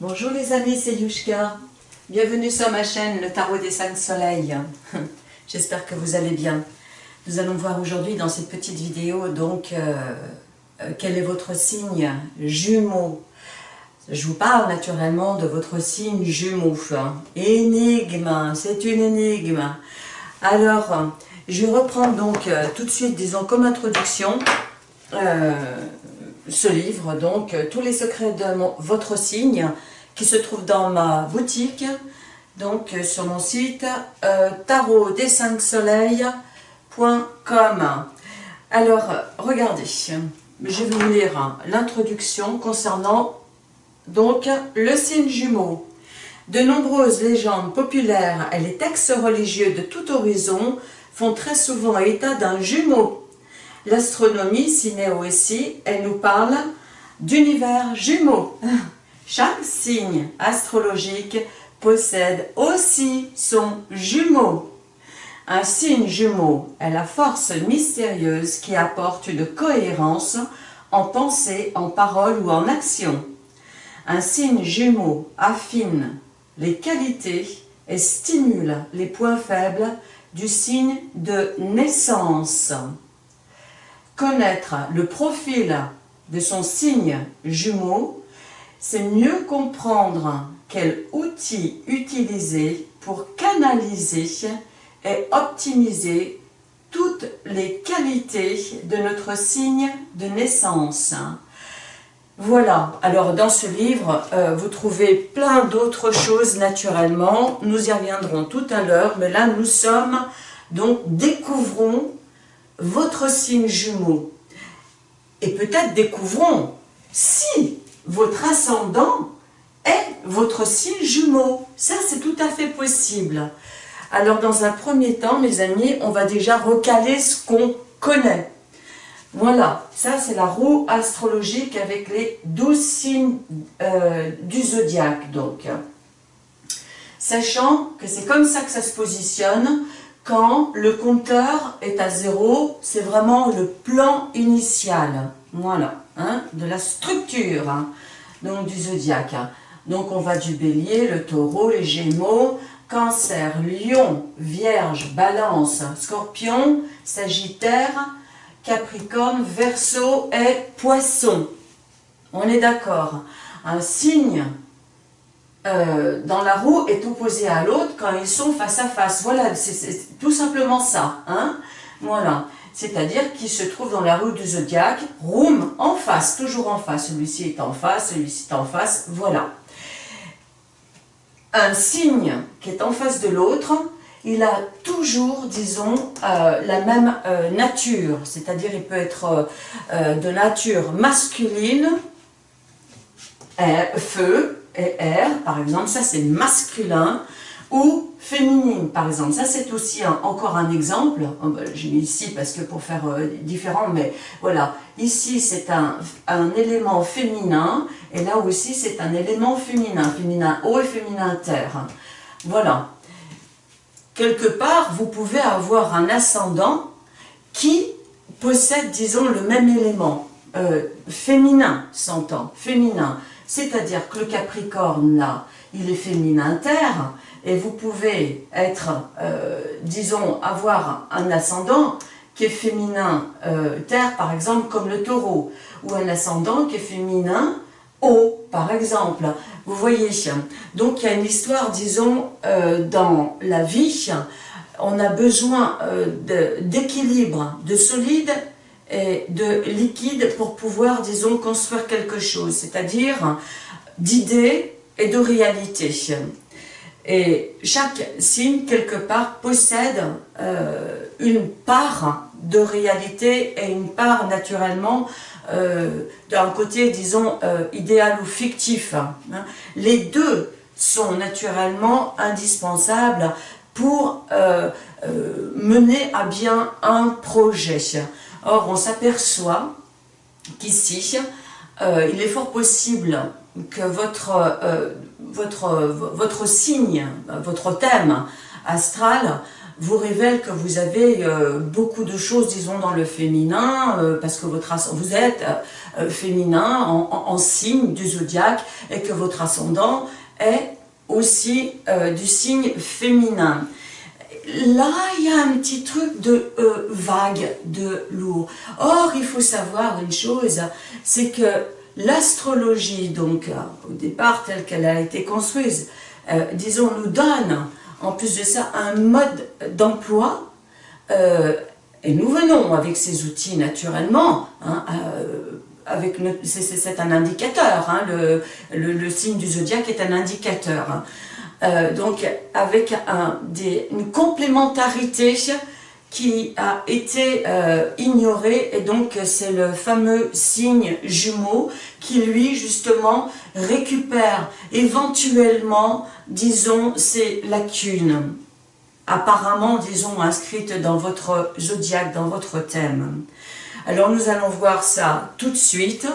Bonjour les amis, c'est Yushka. Bienvenue sur ma chaîne, le Tarot des 5 Soleils. J'espère que vous allez bien. Nous allons voir aujourd'hui dans cette petite vidéo donc euh, euh, quel est votre signe jumeau. Je vous parle naturellement de votre signe jumeau. Énigme, c'est une énigme. Alors, je vais reprendre donc euh, tout de suite, disons comme introduction, ce livre, donc tous les secrets de votre signe, qui se trouve dans ma boutique, donc euh, sur mon site euh, tarot des 5 soleils.com. Alors, regardez, je vais vous lire l'introduction concernant donc le signe jumeau. De nombreuses légendes populaires et les textes religieux de tout horizon font très souvent état d'un jumeau. L'astronomie aussi, elle nous parle d'univers jumeau. Chaque signe astrologique possède aussi son jumeau. Un signe jumeau est la force mystérieuse qui apporte une cohérence en pensée, en parole ou en action. Un signe jumeau affine les qualités et stimule les points faibles du signe de naissance. Connaître le profil de son signe jumeau c'est mieux comprendre quel outil utiliser pour canaliser et optimiser toutes les qualités de notre signe de naissance. Voilà, alors dans ce livre, euh, vous trouvez plein d'autres choses naturellement, nous y reviendrons tout à l'heure, mais là nous sommes, donc découvrons votre signe jumeau. Et peut-être découvrons, si votre ascendant est votre signe jumeau. Ça, c'est tout à fait possible. Alors, dans un premier temps, mes amis, on va déjà recaler ce qu'on connaît. Voilà, ça c'est la roue astrologique avec les douze signes euh, du zodiaque, donc. Sachant que c'est comme ça que ça se positionne, quand le compteur est à zéro, c'est vraiment le plan initial. Voilà, hein, de la structure hein, donc du zodiaque. Donc on va du bélier, le taureau, les gémeaux, cancer, lion, vierge, balance, scorpion, sagittaire, capricorne, verseau et poisson. On est d'accord. Un signe euh, dans la roue est opposé à l'autre quand ils sont face à face. Voilà, c'est tout simplement ça. Hein voilà c'est-à-dire qui se trouve dans la rue du zodiaque, room, en face, toujours en face, celui-ci est en face, celui-ci est en face, voilà. Un signe qui est en face de l'autre, il a toujours, disons, euh, la même euh, nature, c'est-à-dire il peut être de nature masculine, feu et air, par exemple, ça c'est masculin, ou féminine, par exemple. Ça, c'est aussi encore un exemple. Oh, ben, j'ai mis ici parce que pour faire euh, différent, mais voilà. Ici, c'est un, un, élément féminin, et là aussi, c'est un élément féminin. Féminin haut et féminin terre. Voilà. Quelque part, vous pouvez avoir un ascendant qui possède, disons, le même élément. Euh, féminin, s'entend, féminin. C'est-à-dire que le Capricorne, là, il est féminin terre, et vous pouvez être, euh, disons, avoir un ascendant qui est féminin euh, terre, par exemple, comme le taureau, ou un ascendant qui est féminin eau, par exemple. Vous voyez, donc il y a une histoire, disons, euh, dans la vie, on a besoin d'équilibre, de, de solide de liquide pour pouvoir, disons, construire quelque chose, c'est-à-dire d'idées et de réalité. Et chaque signe, quelque part, possède euh, une part de réalité et une part, naturellement, euh, d'un côté, disons, euh, idéal ou fictif. Hein. Les deux sont naturellement indispensables pour mener à bien un projet. Or, on s'aperçoit qu'ici, il est fort possible que votre votre, votre signe, votre thème astral vous révèle que vous avez euh, beaucoup de choses, disons, dans le féminin, euh, parce que votre vous êtes féminin en, signe du zodiaque et que votre ascendant est aussi du signe féminin. Là, il y a un petit truc de vague, de lourd. Or, il faut savoir une chose, c'est que l'astrologie, donc, au départ, telle qu'elle a été construite, disons, nous donne en plus de ça, un mode d'emploi, euh, et nous venons avec ces outils naturellement, hein, euh, c'est un indicateur, hein, le, signe du zodiaque est un indicateur. Hein. Euh, donc avec une complémentarité qui a été euh, ignoré et donc c'est le fameux signe jumeau qui lui justement récupère éventuellement disons ces lacunes apparemment disons inscrites dans votre zodiaque, dans votre thème. Alors nous allons voir ça tout de suite.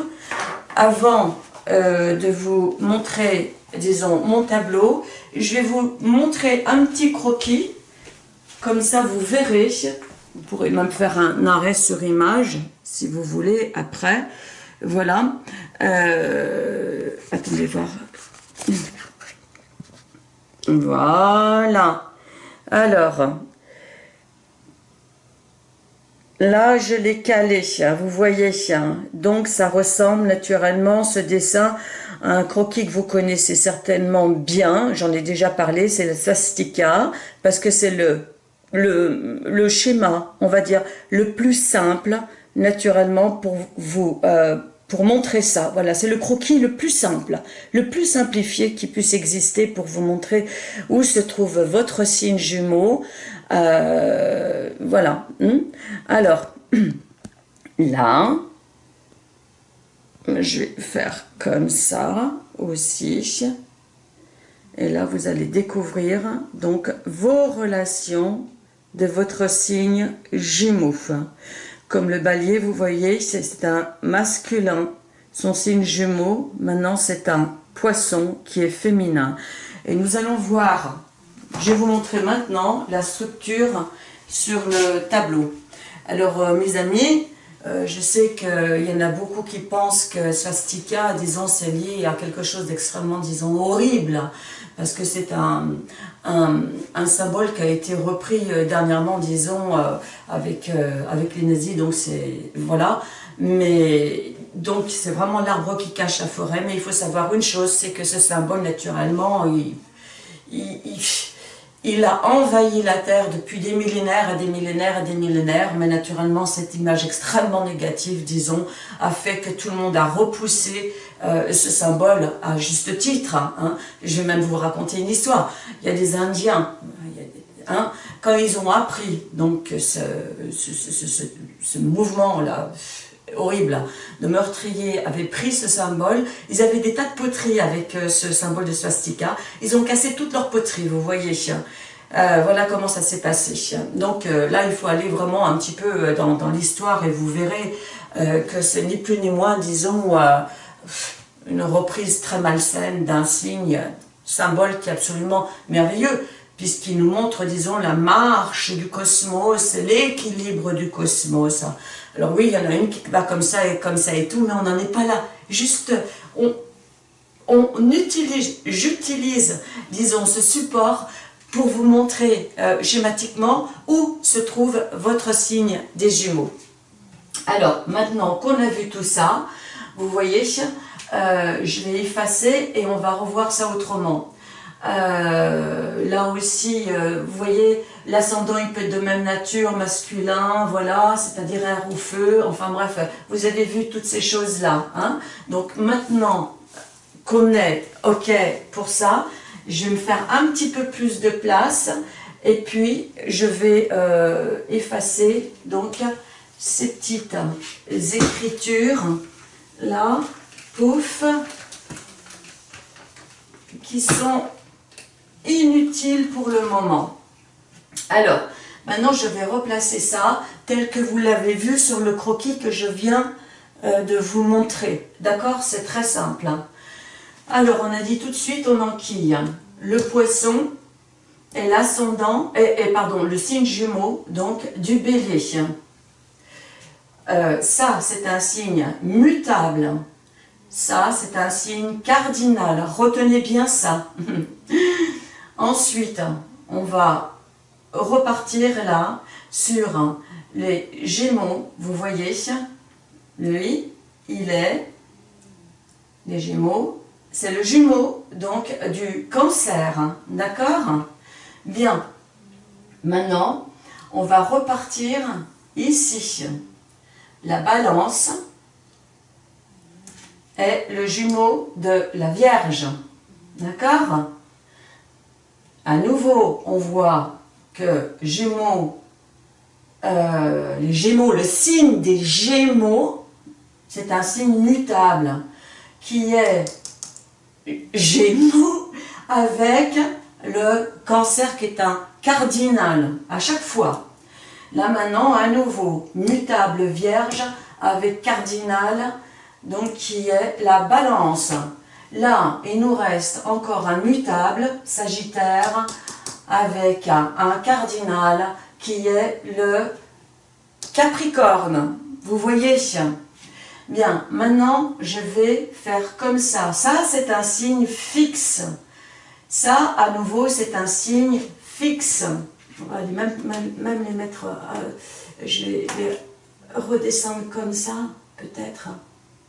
Avant euh, de vous montrer disons mon tableau, je vais vous montrer un petit croquis comme ça, vous verrez, vous pourrez même faire un arrêt sur image, si vous voulez, après. Voilà. Euh, attendez voir. Voilà. Alors, là, je l'ai calé, vous voyez. Donc, ça ressemble naturellement, ce dessin, à un croquis que vous connaissez certainement bien. J'en ai déjà parlé, c'est le swastika, parce que c'est le le, schéma, on va dire, le plus simple, naturellement, pour vous, euh, pour montrer ça. Voilà, c'est le croquis le plus simple, le plus simplifié qui puisse exister pour vous montrer où se trouve votre signe jumeau. Euh, voilà. Hmm. Alors, là, je vais faire comme ça aussi. Et là, vous allez découvrir donc vos relations de votre signe jumeau. Comme le balier, vous voyez, c'est un masculin. Son signe jumeau, maintenant, c'est un poisson qui est féminin. Et nous allons voir, je vais vous montrer maintenant la structure sur le tableau. Alors, euh, mes amis, euh, je sais qu'il y en a beaucoup qui pensent que swastika, disons, c'est lié à quelque chose d'extrêmement, disons, horrible parce que c'est un, un, symbole qui a été repris euh, dernièrement, disons, avec, avec les nazis, donc c'est, voilà, mais donc c'est vraiment l'arbre qui cache la forêt, mais il faut savoir une chose, c'est que ce symbole, naturellement, il, a envahi la Terre depuis des millénaires et des millénaires et des millénaires, mais naturellement cette image extrêmement négative, disons, a fait que tout le monde a repoussé euh, ce symbole à juste titre. Hein. Je vais même vous raconter une histoire. Il y a des Indiens, hein, quand ils ont appris donc ce, mouvement-là, horrible, de meurtriers avaient pris ce symbole, ils avaient des tas de poteries avec euh, ce symbole de swastika, ils ont cassé toute leur poterie, vous voyez. Euh, voilà comment ça s'est passé. Donc là, il faut aller vraiment un petit peu dans, l'histoire et vous verrez que ce n'est plus ni moins, disons, une reprise très malsaine d'un signe, symbole qui est absolument merveilleux, puisqu'il nous montre, disons, la marche du cosmos, l'équilibre du cosmos. Alors oui, il y en a une qui va comme ça et comme ça et tout, mais on n'en est pas là. Juste, on, utilise, j'utilise, disons, ce support pour vous montrer euh, schématiquement où se trouve votre signe des Jumeaux. Alors, maintenant qu'on a vu tout ça, vous voyez, euh, je vais effacer et on va revoir ça autrement. Euh, là aussi, euh, vous voyez, l'ascendant il peut être de même nature, masculin, voilà, c'est-à-dire air ou feu, enfin bref, vous avez vu toutes ces choses-là. Hein. Donc maintenant qu'on est OK pour ça, je vais me faire un petit peu plus de place et puis je vais effacer donc ces petites écritures là pouf, qui sont inutiles pour le moment. Alors, maintenant je vais replacer ça tel que vous l'avez vu sur le croquis que je viens euh, de vous montrer. D'accord? C'est très simple. Hein. Alors, on a dit tout de suite, on enquille le poisson, est l'ascendant, et, pardon, le signe jumeau, donc, du bélier. Euh, ça, c'est un signe mutable. Ça, c'est un signe cardinal. Retenez bien ça. Ensuite, on va repartir là sur les Gémeaux. Vous voyez, lui, il est les Gémeaux. C'est le jumeau, donc, du cancer. D'accord? Bien. Maintenant, on va repartir ici. La balance est le jumeau de la Vierge. D'accord? À nouveau, on voit que Gémeaux, euh, les Gémeaux, le signe des Gémeaux, c'est un signe mutable qui est Gémeaux avec le cancer qui est un cardinal à chaque fois. Là maintenant, à nouveau, mutable vierge avec cardinal, donc qui est la balance. Là, il nous reste encore un mutable, sagittaire, avec un, cardinal qui est le capricorne. Vous voyez? Bien, maintenant, je vais faire comme ça. Ça, c'est un signe fixe. Ça, à nouveau, c'est un signe fixe. On va même, les mettre... Euh, je vais les redescendre comme ça, peut-être.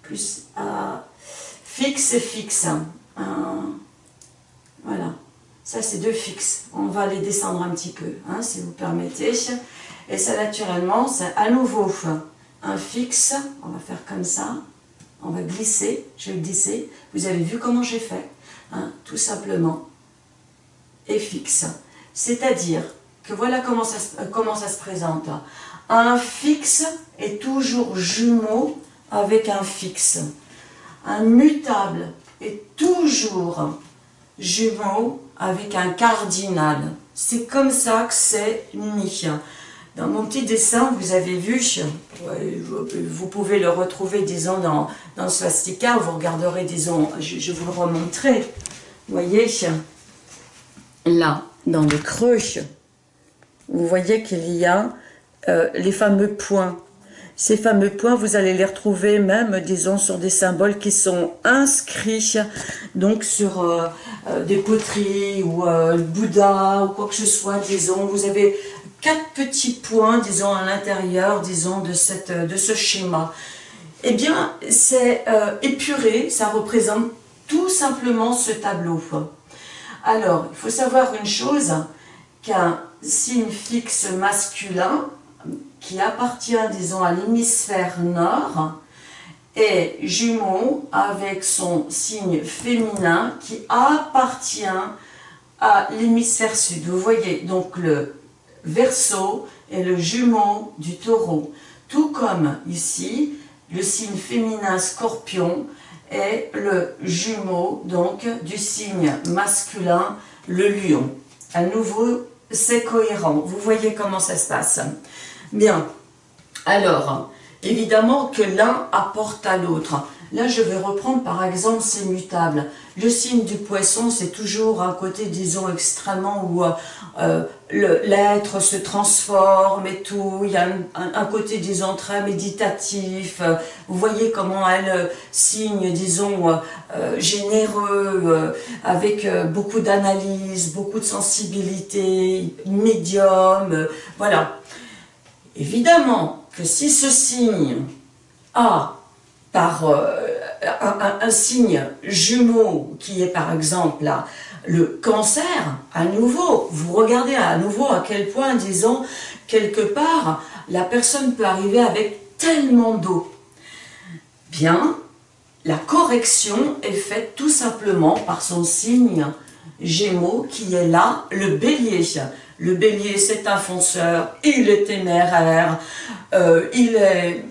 Plus à fixe et fixe. voilà. Ça, c'est deux fixes. On va les descendre un petit peu, hein, si vous permettez. Et ça, naturellement, c'est à nouveau un fixe, on va faire comme ça, on va glisser, je vais glisser, vous avez vu comment j'ai fait, hein, tout simplement, et fixe. C'est-à-dire que voilà comment ça, comment ça se présente. Un fixe est toujours jumeau avec un fixe. Mutable est toujours jumeau avec un cardinal. C'est comme ça que c'est mis. Dans mon petit dessin, vous avez vu, vous pouvez le retrouver, disons, dans, dans Swastika, vous regarderez, disons, je, vous le remontrerai. Vous voyez, là, dans le creux, vous voyez qu'il y a euh, les fameux points. Ces fameux points, vous allez les retrouver même, disons, sur des symboles qui sont inscrits, donc sur euh, euh, des poteries ou le Bouddha ou quoi que ce soit, disons. Vous avez quatre petits points, disons, à l'intérieur, disons, de, cette, de ce schéma. Eh bien, c'est euh, épuré, ça représente tout simplement ce tableau. Alors, il faut savoir une chose, qu'un signe fixe masculin, qui appartient, disons, à l'hémisphère nord, est jumeau avec son signe féminin qui appartient à l'hémisphère sud. Vous voyez, donc le Verseau est le jumeau du taureau. Tout comme ici, le signe féminin scorpion est le jumeau donc du signe masculin, le lion. À nouveau, c'est cohérent. Vous voyez comment ça se passe. Bien. Alors, évidemment que l'un apporte à l'autre. Là, je vais reprendre par exemple ces mutables. Le signe du poisson, c'est toujours un côté, disons, extrêmement où euh, l'être se transforme et tout. Il y a un, côté, disons, très méditatif. Vous voyez comment elle euh, signe, disons, euh, généreux, avec beaucoup d'analyse, beaucoup de sensibilité, médium, voilà. Évidemment que si ce signe a par euh, un, signe jumeau qui est par exemple le cancer, à nouveau, vous regardez à nouveau à quel point, disons, quelque part, la personne peut arriver avec tellement d'eau. Bien, la correction est faite tout simplement par son signe Gémeaux qui est là, le bélier. Le bélier, c'est un fonceur, il est téméraire, euh, il est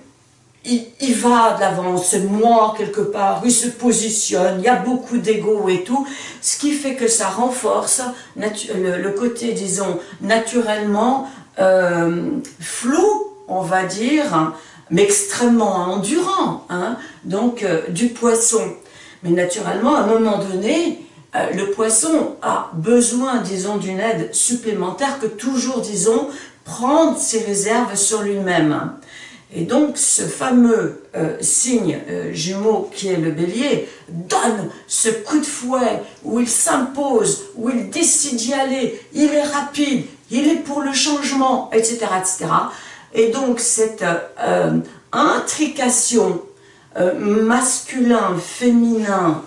il, va de l'avant, c'est moi quelque part, il se positionne, il y a beaucoup d'ego et tout, ce qui fait que ça renforce le, côté, disons, naturellement euh, flou, on va dire, mais extrêmement endurant, hein, donc euh, du poisson. Mais naturellement, à un moment donné, le poisson a besoin, disons, d'une aide supplémentaire que toujours, disons, prendre ses réserves sur lui-même. Et donc, ce fameux euh, signe euh, jumeau qui est le bélier donne ce coup de fouet où il s'impose, où il décide d'y aller, il est rapide, il est pour le changement, etc. etc. Et donc, cette euh, intrication masculin-féminin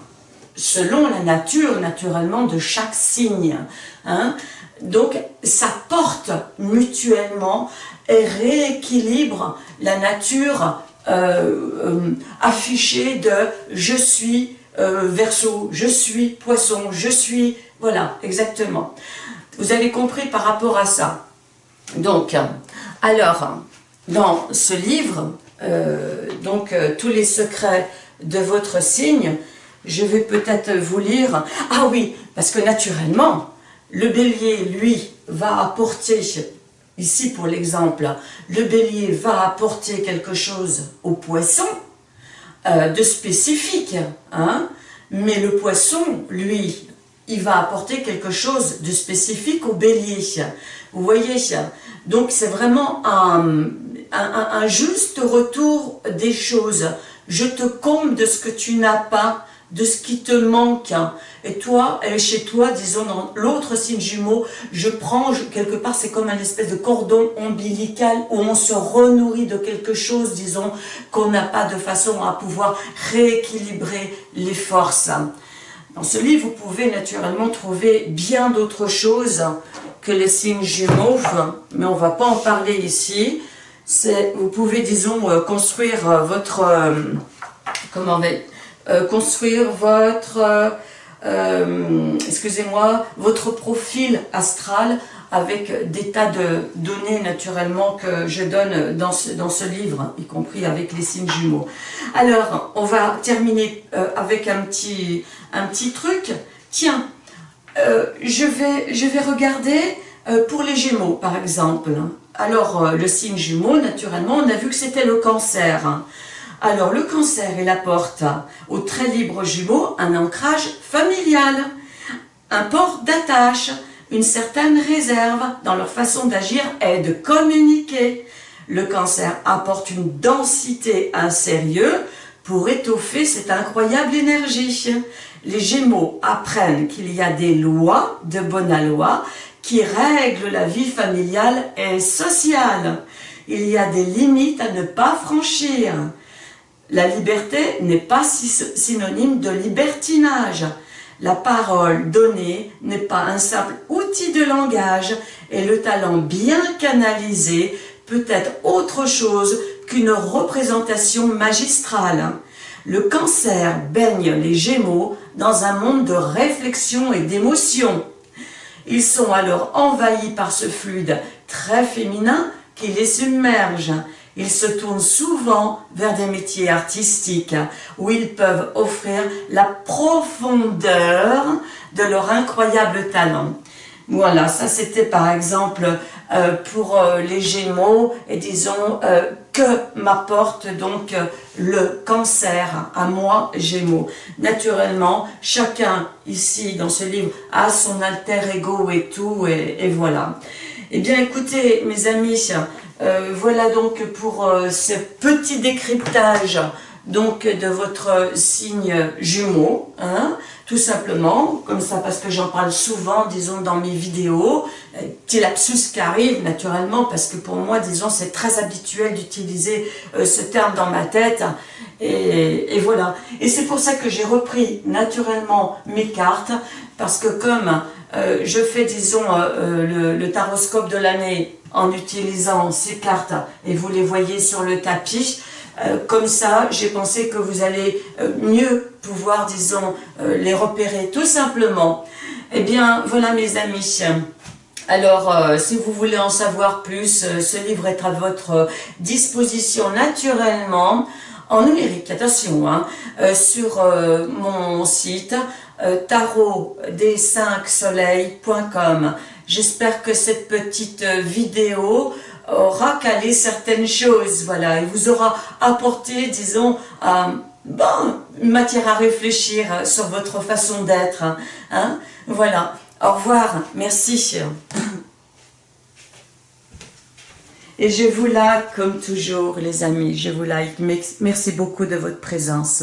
selon la nature, naturellement, de chaque signe, hein, donc, ça porte mutuellement et rééquilibre la nature euh, euh, affichée de « je suis euh, verso, je suis poisson, je suis... » Voilà, exactement. Vous avez compris par rapport à ça. Donc, alors, dans ce livre, donc tous les secrets de votre signe, je vais peut-être vous lire... Ah oui, parce que naturellement, le bélier, lui, va apporter, ici pour l'exemple, le bélier va apporter quelque chose au poisson euh, de spécifique, hein, mais le poisson, lui, il va apporter quelque chose de spécifique au bélier. Vous voyez Donc c'est vraiment un, un, juste retour des choses. Je te comble de ce que tu n'as pas, de ce qui te manque. Et toi, elle est chez toi, disons dans l'autre signe jumeau, je prends, quelque part c'est comme un espèce de cordon ombilical où on se renourrit de quelque chose, disons, qu'on n'a pas de façon à pouvoir rééquilibrer les forces. Dans ce livre, vous pouvez naturellement trouver bien d'autres choses que les signes jumeaux, mais on ne va pas en parler ici. Vous pouvez, disons, euh, construire euh, votre... Euh, comment euh, construire votre, euh, euh, excusez-moi, votre profil astral avec des tas de données naturellement que je donne dans ce, livre, y compris avec les signes jumeaux. Alors, on va terminer avec un petit, truc. Tiens, je, vais, je vais regarder pour les Gémeaux, par exemple. Alors, le signe jumeau, naturellement, on a vu que c'était le cancer. Alors le cancer, il apporte au très libre jumeau un ancrage familial, un port d'attache, une certaine réserve dans leur façon d'agir et de communiquer. Le cancer apporte une densité, un sérieux pour étoffer cette incroyable énergie. Les gémeaux apprennent qu'il y a des lois de bonne loi qui règlent la vie familiale et sociale. Il y a des limites à ne pas franchir. La liberté n'est pas synonyme de libertinage. La parole donnée n'est pas un simple outil de langage et le talent bien canalisé peut être autre chose qu'une représentation magistrale. Le cancer baigne les gémeaux dans un monde de réflexion et d'émotion. Ils sont alors envahis par ce fluide très féminin qui les submerge ils se tournent souvent vers des métiers artistiques où ils peuvent offrir la profondeur de leur incroyable talent. Voilà, ça c'était par exemple euh, pour euh, les Gémeaux et disons euh, que m'apporte donc le cancer à moi Gémeaux. Naturellement, chacun ici dans ce livre a son alter ego et tout et, et voilà. Eh bien écoutez mes amis, euh, voilà donc pour euh, ce petit décryptage donc de votre signe jumeau, hein, tout simplement, comme ça parce que j'en parle souvent, disons, dans mes vidéos, euh, petit lapsus qui arrive naturellement, parce que pour moi, disons, c'est très habituel d'utiliser ce terme dans ma tête, et, voilà. Et c'est pour ça que j'ai repris naturellement mes cartes, parce que comme je fais, disons, le, le taroscope de l'année en utilisant ces cartes et vous les voyez sur le tapis. Euh, comme ça, j'ai pensé que vous allez euh, mieux pouvoir, disons, euh, les repérer tout simplement. Eh bien, voilà mes amis. Alors, si vous voulez en savoir plus, ce livre est à votre disposition naturellement, en numérique, attention, hein, sur mon site tarot des 5 soleils.com. J'espère que cette petite euh, vidéo aura calé certaines choses, voilà, et vous aura apporté, disons, euh, bon, matière à réfléchir sur votre façon d'être. Hein. Voilà. Au revoir. Merci. Et je vous like comme toujours, les amis. Je vous like. Merci beaucoup de votre présence.